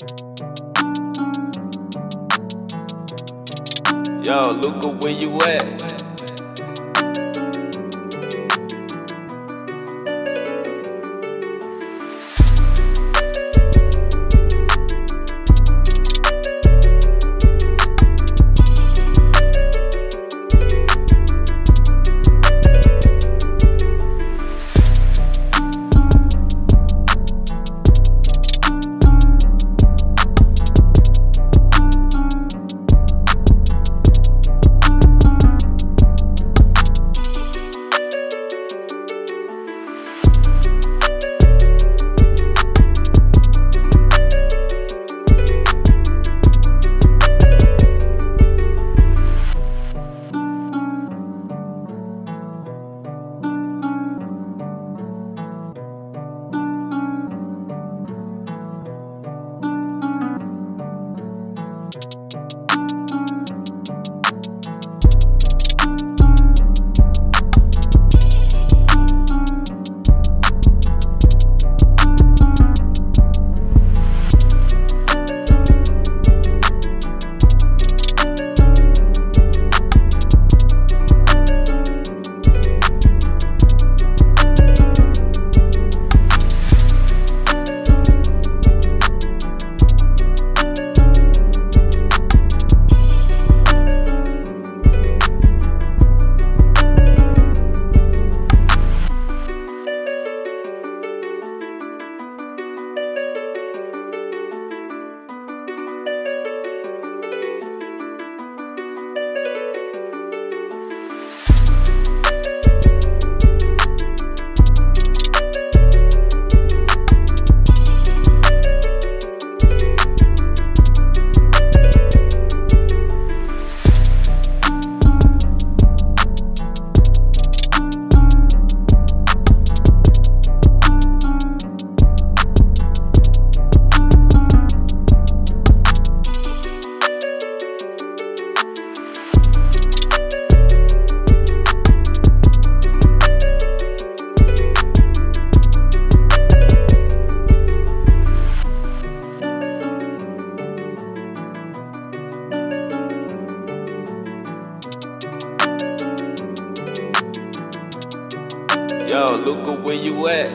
Yo, Luca, where you at? Yo, Luca, where you at?